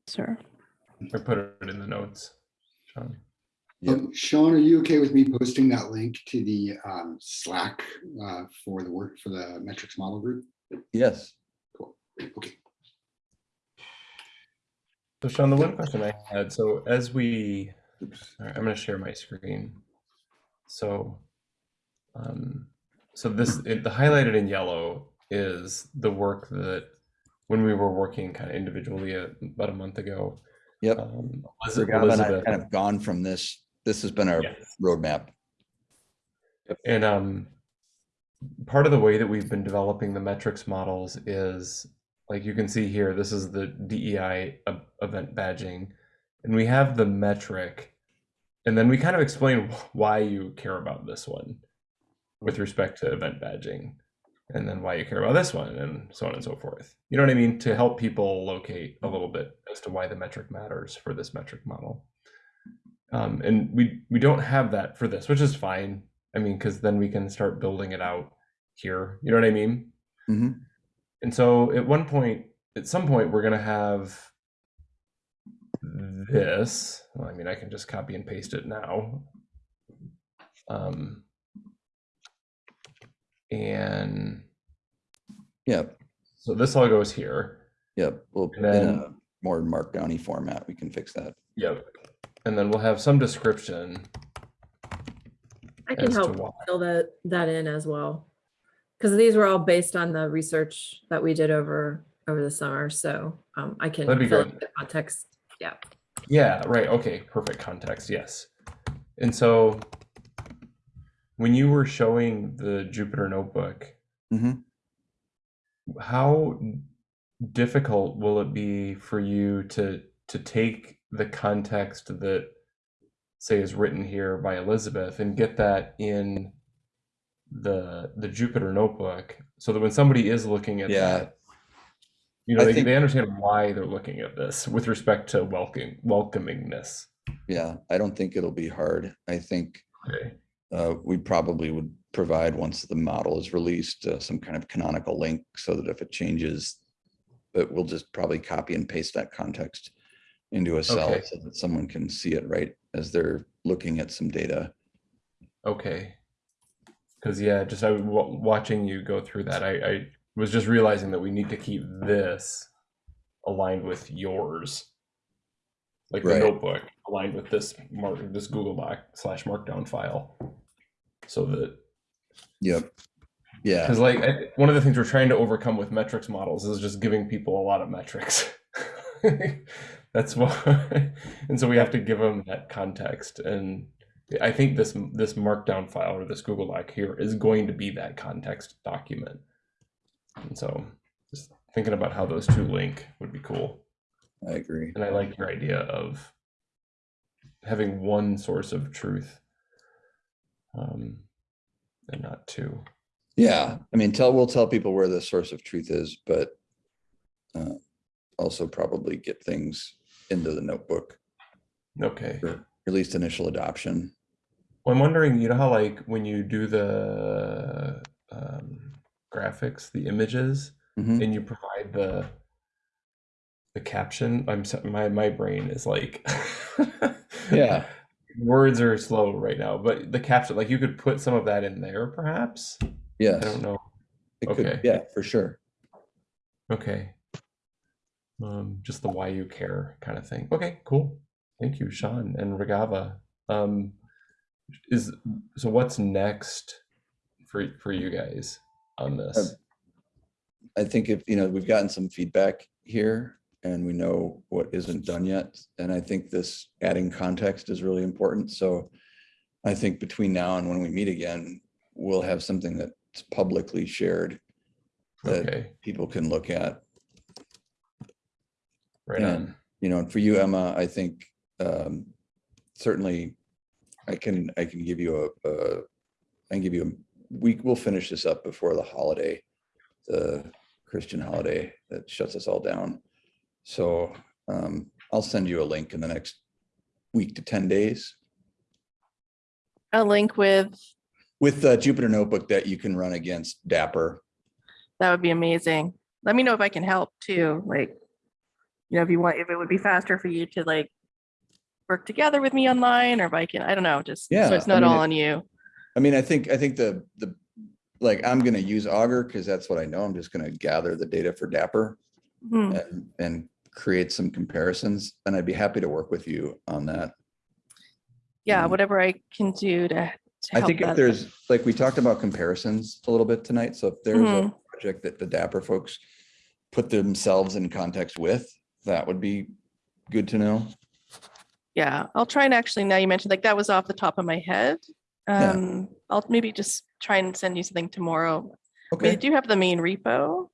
Sir. I put it in the notes, Sean. Yep. Um, Sean, are you okay with me posting that link to the um, Slack uh, for the work for the metrics model group? Yes. Cool. Okay. So Sean, the one question I had, so as we, Oops. all right, I'm going to share my screen. So, um, so this, it, the highlighted in yellow is the work that when we were working kind of individually uh, about a month ago. Yep. Um, Eliz- Raghav and I Elizabeth, kind of gone from this, this has been our Yes. roadmap. And um, part of the way that we've been developing the metrics models is like you can see here, this is the DEI event badging, and we have the metric, and then we kind of explain why you care about this one with respect to event badging, and then why you care about this one, and so on and so forth. You know what I mean? To help people locate a little bit as to why the metric matters for this metric model. Um, and we we don't have that for this, which is fine. I mean, because then we can start building it out here. You know what I mean? Mhm. And so at one point, at some point, we're gonna have this. Well, I mean, I can just copy and paste it now. Um, and yeah. so this all goes here. yep. Well, in And then- a more markdowny format, we can fix that. Yep. And then we'll have some description I can help fill that, that in as well. Because these were all based on the research that we did over, over the summer, so um, I can That'd be fill good. the context. Yeah, Yeah, right. Okay, perfect context. Yes. And so when you were showing the Jupyter notebook, Mhm. how difficult will it be for you to to take the context that say is written here by Elizabeth and get that in the the Jupyter notebook so that when somebody is looking at Yeah. that you know I they, think- they understand why they're looking at this with respect to welcoming welcomingness Yeah, I don't think it'll be hard. I think okay uh, we probably would provide, once the model is released, uh, some kind of canonical link so that if it changes, but we'll just probably copy and paste that context into a cell Okay. so that someone can see it right as they're looking at some data. Okay. Because yeah, just I watching you go through that. I, I was just realizing that we need to keep this aligned with yours, like the Right. notebook aligned with this mark this Google Doc slash Markdown file, so that Yep. Yeah, Because like I, one of the things we're trying to overcome with metrics models is just giving people a lot of metrics. That's why, and so we have to give them that context. And I think this this Markdown file or this Google Doc here is going to be that context document. And so, just thinking about how those two link would be cool. I agree. And I like your idea of having one source of truth, um, and not two. Yeah, I mean, tell, we'll tell people where the source of truth is, but uh, also probably get things into the notebook, Okay. for at least initial adoption. Well, I'm wondering, you know how like when you do the um, graphics, the images, Mhm. and you provide the the caption, I'm my my brain is like, Yeah. words are slow right now, but the caption, like you could put some of that in there, perhaps. Yeah, I don't know. it could, Okay. yeah, for sure. Okay. Um, just the why you care kind of thing. Okay, cool. Thank you, Sean and Regava. Um, is so what's next for for you guys on this? I think if, you know, we've gotten some feedback here and we know what isn't done yet. And I think this adding context is really important. So I think between now and when we meet again, we'll have something that's publicly shared that Okay, people can look at. right yeah. on. You know, and for you, Emma, I think um, certainly I can, I can give you a, a, I can give you, a we will finish this up before the holiday, the Christian holiday that shuts us all down. So um, I'll send you a link in the next week to 10 days A link with, with the Jupyter Notebook that you can run against Dapr. that would be amazing. Let me know if I can help too, like, you know, if you want, if it would be faster for you to like work together with me online or if I can, I don't know, just Yeah, so it's I not mean, all it- on you. I mean, I think, I think the, the, like, I'm gonna use Augur because that's what I know. I'm just gonna gather the data for Dapr. Hmm. and, and create some comparisons. And I'd be happy to work with you on that. Yeah, Mm. whatever I can do to. to I think if there's, like, we talked about comparisons a little bit tonight. So if there's a Mhm. project that the Dapr folks put themselves in context with, that would be good to know. Yeah, I'll try and actually, now you mentioned like that was off the top of my head. Yeah. Um, I'll maybe just try and send you something tomorrow. I mean, I Okay, do you have the main repo,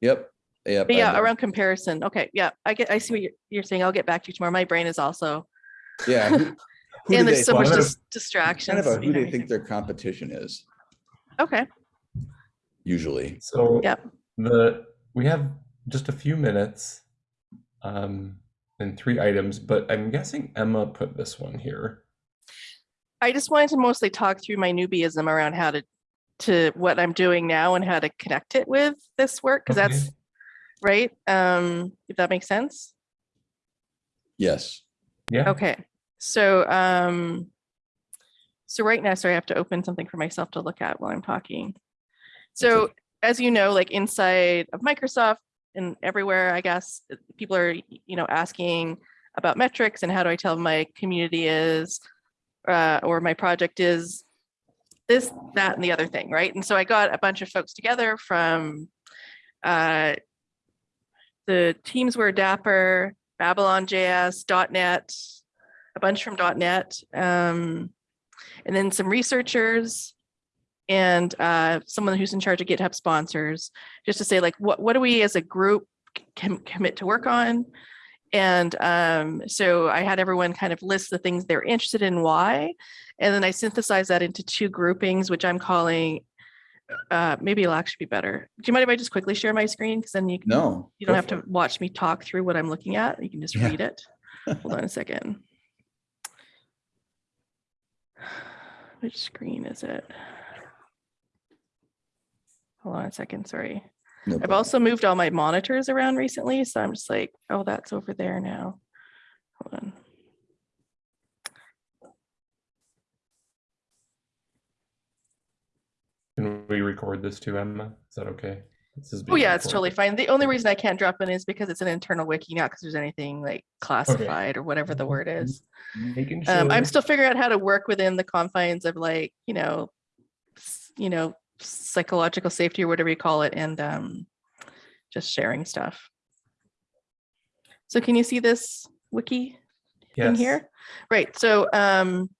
yep, yep. but yeah, around comparison. Okay, yeah, I get, I see what you're, you're saying. I'll get back to you tomorrow. My brain is also, Yeah. who- who and there's so much I'm dis- distractions. Kind of a who behind they think their competition is, Okay, usually. So Yep. the we have just a few minutes, um, and three items, but I'm guessing Emma put this one here. I just wanted to mostly talk through my newbieism around how to, to what I'm doing now and how to connect it with this work, because Okay. that's, right? Um, if that makes sense. Yes. Yeah. Okay, so, um, so right now, sorry, I have to open something for myself to look at while I'm talking. So okay. as you know, like inside of Microsoft and everywhere, I guess, people are, you know, asking about metrics and how do I tell my community is, uh, or my project is this, that, and the other thing, right? And so I got a bunch of folks together from, uh, the teams were Dapr, Babylon JS, .NET, a bunch from .NET, um, and then some researchers and uh, someone who's in charge of GitHub sponsors, just to say like, what, what do we as a group c- can commit to work on? And um, so I had everyone kind of list the things they're interested in, why, and then I synthesized that into two groupings, which I'm calling, uh, maybe it'll actually be better. Do you mind if I just quickly share my screen? Because then you, can- No. you don't have to watch me talk through what I'm looking at. You can just Yeah. read it. Hold on a second. Which screen is it? Hold on a second, sorry. No I've also moved all my monitors around recently, so I'm just like, oh, that's over there now. Hold on. Can we record this too, Emma? Is that okay? This is Oh, yeah, it's totally fine. The only reason I can't drop in is because it's an internal wiki, not because there's anything like classified or whatever the word is. Making Um, I'm still figuring out how to work within the confines of like, you know, you know, psychological safety or whatever you call it, and um, just sharing stuff. So can you see this wiki in here? Right, so um,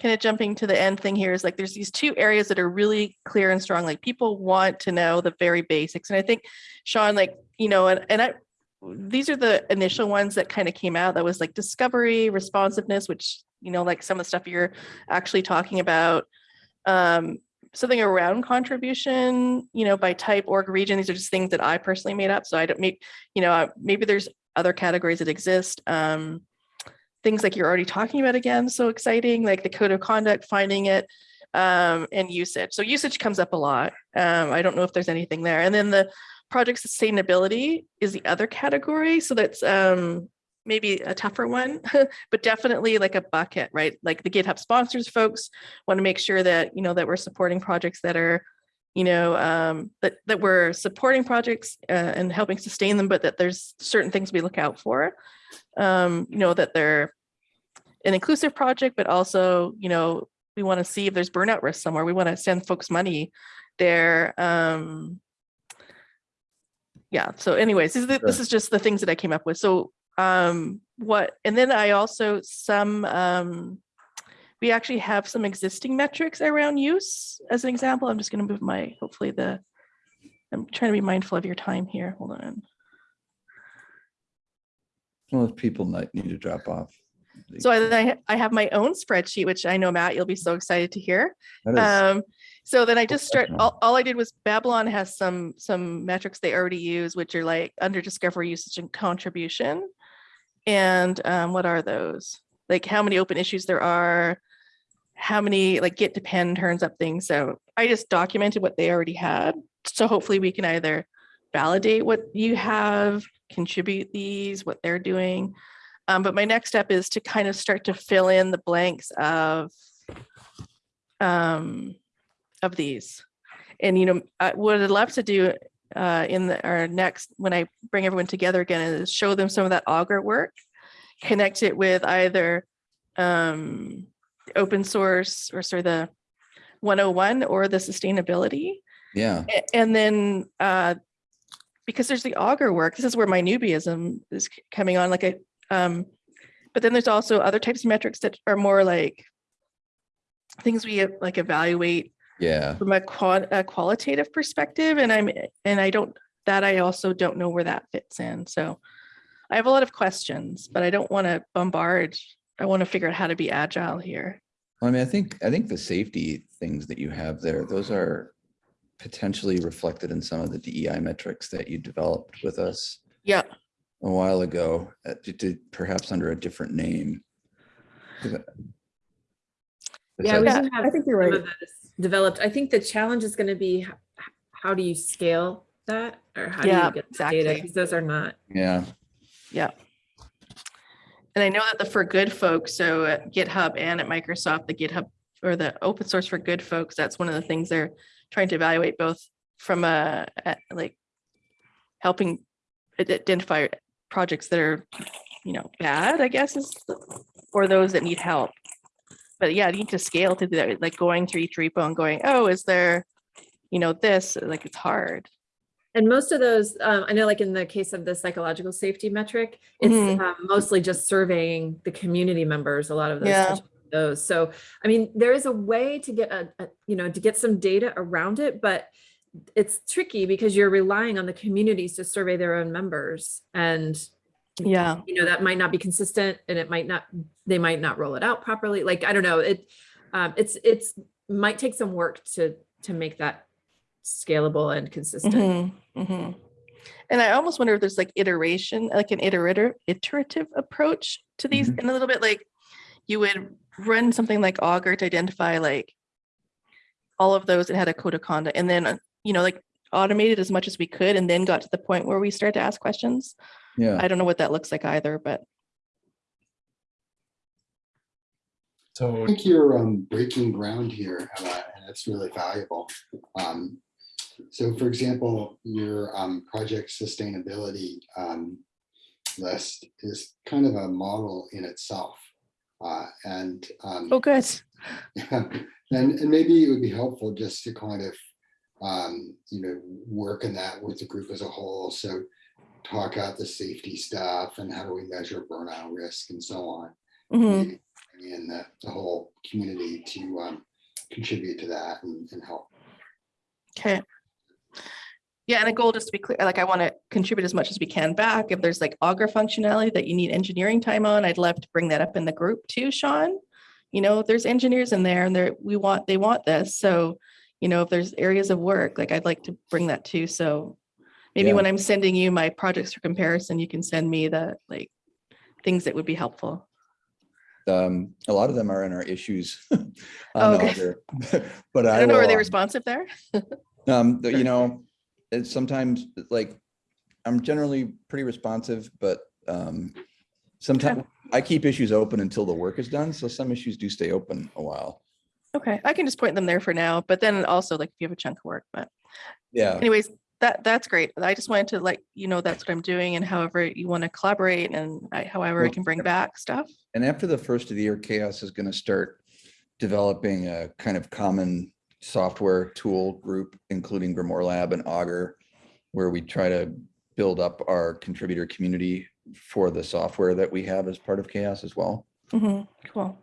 kind of jumping to the end thing here is like, there's these two areas that are really clear and strong, like people want to know the very basics. And I think Sean, like, you know, and, and I, these are the initial ones that kind of came out that was like discovery, responsiveness, which, you know, like some of the stuff you're actually talking about. Um, something around contribution, you know, by type, org, region. These are just things that I personally made up. So I don't make, you know, uh, maybe there's other categories that exist. Um, things like you're already talking about again, so exciting, like the code of conduct, finding it, um, and usage. So usage comes up a lot. Um, I don't know if there's anything there. And then the project sustainability is the other category. So that's um, maybe a tougher one, but definitely like a bucket, right? Like the GitHub sponsors folks want to make sure that, you know, that we're supporting projects that are, you know, um, that, that we're supporting projects uh, and helping sustain them, but that there's certain things we look out for. Um, you know, that they're an inclusive project, but also, you know, we want to see if there's burnout risk somewhere. We want to send folks money there. Um, yeah, so anyways, this is, the- this is just the things that I came up with. So um, what, and then I also some, um, we actually have some existing metrics around use as an example. I'm just going to move my, hopefully the, I'm trying to be mindful of your time here. Hold on. Well, if people might need to drop off. So. I, I I have my own spreadsheet, which I know, Matt, you'll be so excited to hear. Um, so then I just start, all, all I did was Babylon has some, some metrics they already use, which are like under discovery usage and contribution. And um, what are those? Like how many open issues there are, how many like git depend turns up things. So I just documented what they already had. So hopefully we can either validate what you have, contribute these, what they're doing. Um, but my next step is to kind of start to fill in the blanks of um, of these. And, you know, I- what I'd love to do uh, in the, our next, when I bring everyone together again, is show them some of that Augur work, connect it with either um, open source or sort of the 101 or the sustainability. Yeah, And then, uh, because there's the Augur work, this is where my newbieism is coming on, like a, um, but then there's also other types of metrics that are more like things we like evaluate yeah. from a qual- a qualitative perspective, and I'm, and I don't, that I also don't know where that fits in, so I have a lot of questions, but I don't want to bombard. I want to figure out how to be agile here. Well, I mean, I think, I think the safety things that you have there, those are potentially reflected in some of the DEI metrics that you developed with us Yeah, a while ago, uh, to- to perhaps under a different name. Is Yeah, we that- do have I think you're right. developed. I think the challenge is going to be h- h- how do you scale that or how do you get the data? Because those are not. Yeah, And I know that the for good folks, so at GitHub and at Microsoft, the GitHub or the open source for good folks, that's one of the things they're trying to evaluate both from a, a- like helping identify projects that are, you know, bad, I guess is, or those that need help. But yeah, you need to scale to do that, like going through each repo and going, oh, is there, you know, this, like it's hard. And most of those, um, I know like in the case of the psychological safety metric, it's Mhm. um, mostly just surveying the community members, a lot of those. Yeah. Those. So, I mean, there is a way to get a, a, you know, to get some data around it, but it's tricky because you're relying on the communities to survey their own members. And Yeah. you know that might not be consistent and it might not they might not roll it out properly like i don't know it um it's it's might take some work to to make that scalable and consistent Mhm, mhm. And I almost wonder if there's like iteration, like an iterative, iterative approach to these, Mhm. and a little bit like you would run something like Augur to identify like all of those that had a code of conduct, and then uh, you know like automated as much as we could, and then got to the point where we start to ask questions. yeah. I don't know what that looks like either, but So I think you're um, breaking ground here, Emma, and it's really valuable. Um, So for example, your um, project sustainability um, list is kind of a model in itself. Uh, And um, oh, good. and, and maybe it would be helpful just to kind of um, you know, work in that with the group as a whole. So talk out the safety stuff and how do we measure burnout risk and so on. Mhm. Maybe bring the, the whole community to um, contribute to that and, and help. Okay. Yeah, and a goal, just to be clear, like I want to contribute as much as we can back. If there's like Augur functionality that you need engineering time on, I'd love to bring that up in the group too, Sean. You know, there's engineers in there and they're, we want, they want this. So, you know, if there's areas of work, like I'd like to bring that too. So maybe Yeah. when I'm sending you my projects for comparison, you can send me the like things that would be helpful. Um, a lot of them are in our issues. Oh, okay. But I I don't know, are they um, responsive there? Um, you know, it's sometimes like, I'm generally pretty responsive, but, um, sometimes I keep issues open until the work is done. So some issues do stay open a while. Okay, I can just point them there for now, but then also like if you have a chunk of work, but Yeah. anyways, that, that's great. I just wanted to let you know that's what I'm doing and however you want to collaborate and I- however I can bring back stuff. And after the first of the year, CHAOSS is going to start developing a kind of common software tool group, including GrimoireLab and Augur, where we try to build up our contributor community for the software that we have as part of CHAOSS as well. Mhm, Cool.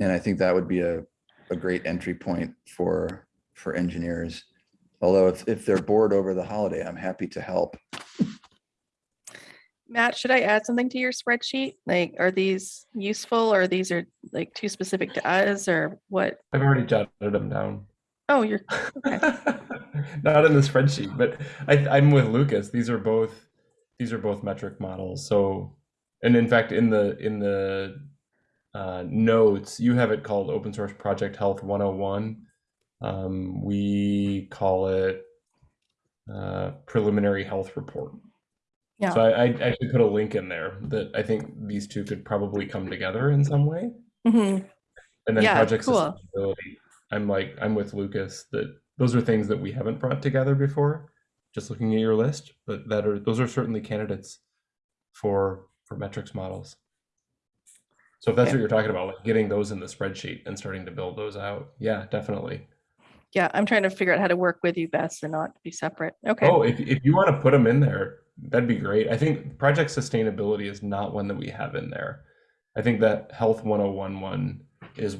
And I think that would be a, a great entry point for, for engineers. Although if, if they're bored over the holiday, I'm happy to help. Matt, should I add something to your spreadsheet? Like, are these useful or these are like too specific to us or what? I've already jotted them down. Oh, you're, Okay. Not in the spreadsheet, but I, I'm with Lucas. These are both these are both metric models. So, and in fact, in the in the uh, notes, you have it called Open Source Project Health 101. Um, we call it uh, Preliminary Health Report. Yeah. So I, I actually put a link in there that I think these two could probably come together in some way. Mm -hmm. And then Yeah, project cool. sustainability. I'm like, I'm with Lucas that those are things that we haven't brought together before. Just looking at your list, but that are those are certainly candidates for for metrics models. So if that's Okay. what you're talking about, like getting those in the spreadsheet and starting to build those out, yeah, definitely. yeah, I'm trying to figure out how to work with you best and not be separate. Okay, Oh, if if you want to put them in there, that'd be great. I think project sustainability is not one that we have in there. I think that health 101 one is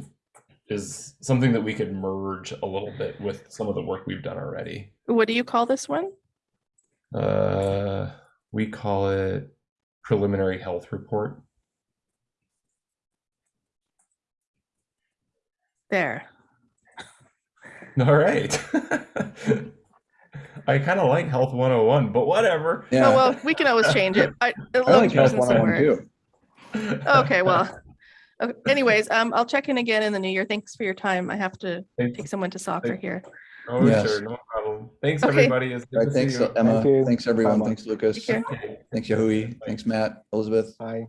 is something that we could merge a little bit with some of the work we've done already. what do you call this one? Uh, we call it preliminary health report. There. All right. I kind of like health 101, but whatever. Yeah. Oh, well, we can always change it. I, I like Health using some 101 words. too. Okay, well, okay, anyways, um, I'll check in again in the new year. Thanks for your time. I have to Thanks. take someone to soccer Thank- here. Oh, Yes. sure, no problem. Thanks, Okay. everybody. It's good All to right, see thanks, you. Emma. you. Thanks, everyone. Bye-bye. Thanks, Lucas. Take care. Thanks, Yahui. Thanks, Matt, Elizabeth. Bye.